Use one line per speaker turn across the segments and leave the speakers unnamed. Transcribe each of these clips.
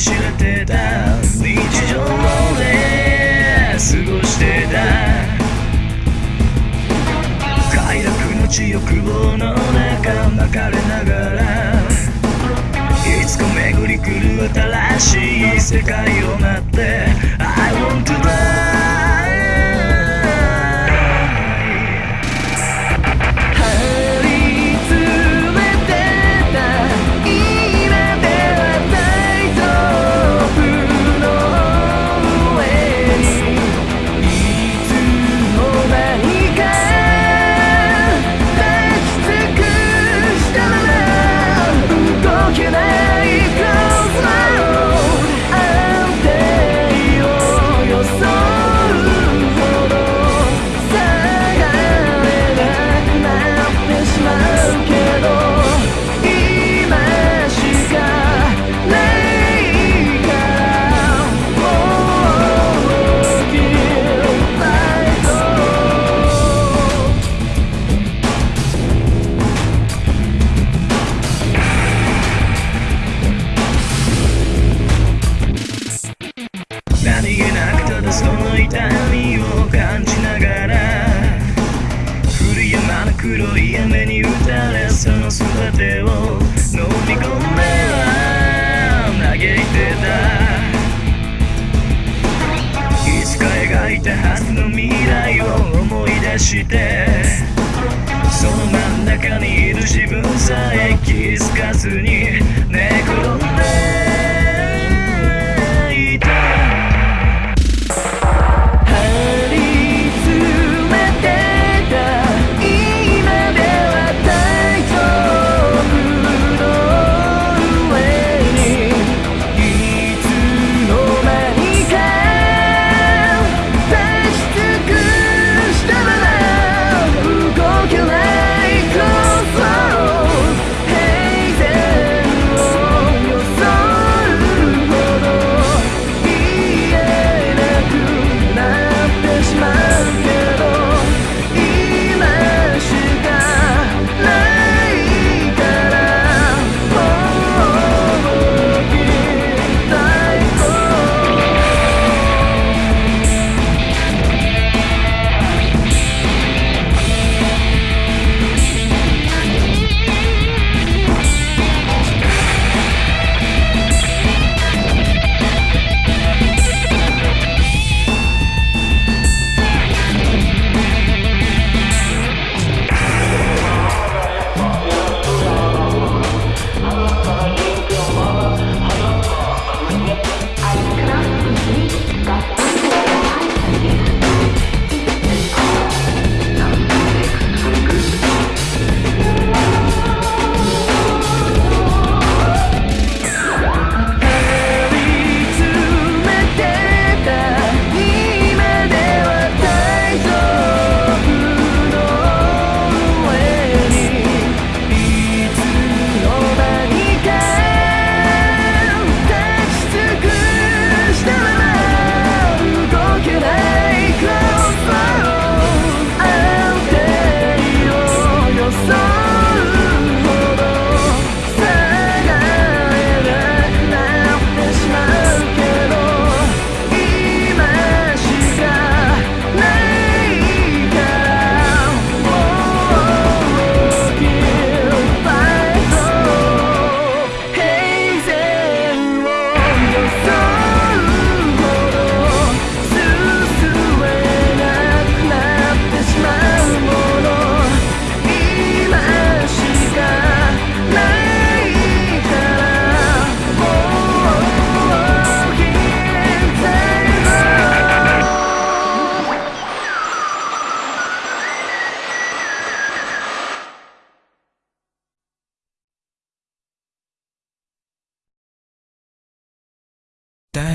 失ってた日常で過ごしてた快楽の地欲望の中巻かれながらいつか巡り来る新しい世界を待って黒い雨に打たれその全てを飲み込めは嘆いてたいつか描いたはずの未来を思い出してその真ん中にいる自分さえ気づかずに寝転んで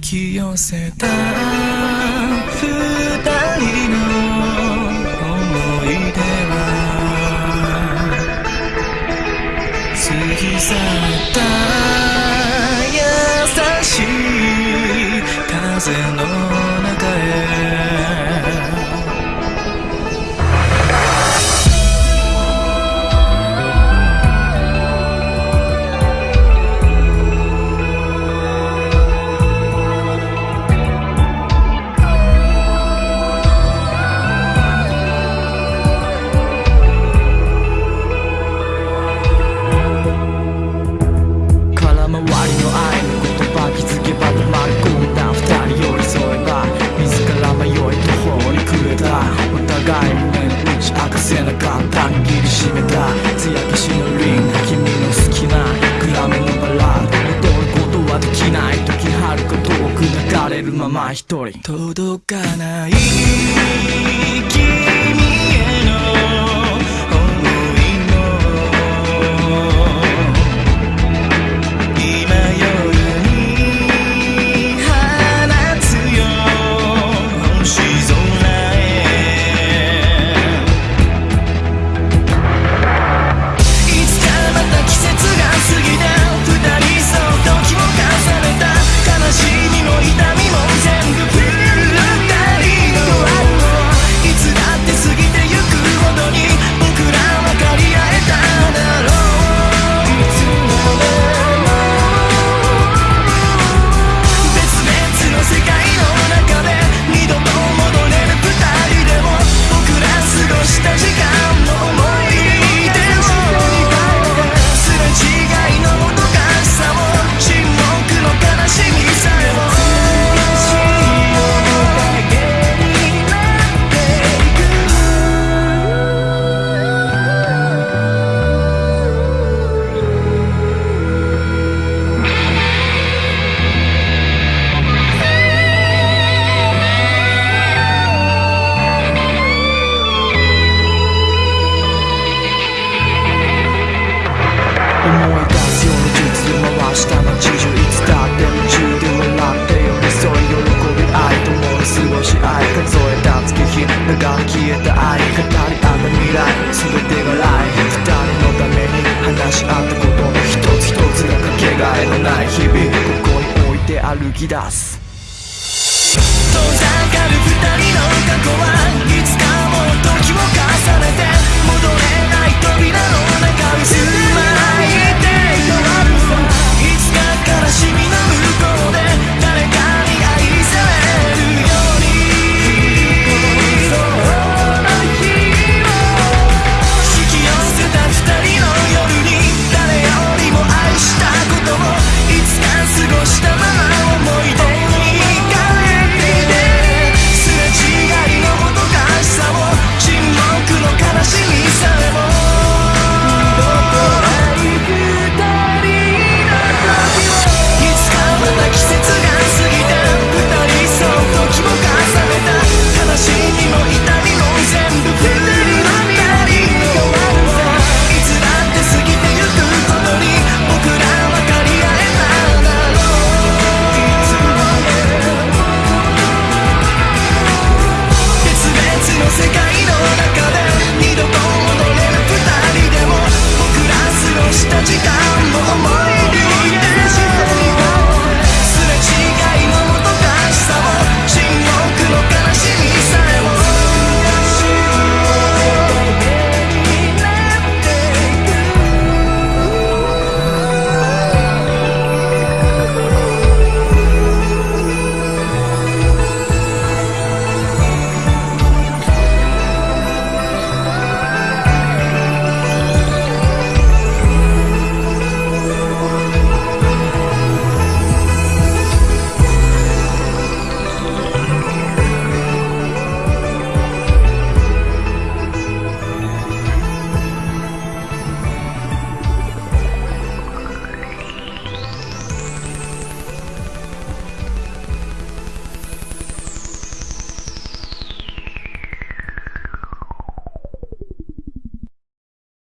き寄せた二人の思い出は過ぎ去った優しい風の80いつだって夢中で笑って寄り添い喜び愛共に過ごし愛数えた月日長く消えた愛語り合った未来全てがライフ二人のために話し合ったことの一つ一つがかけがえのない日々ここに置いて歩き出す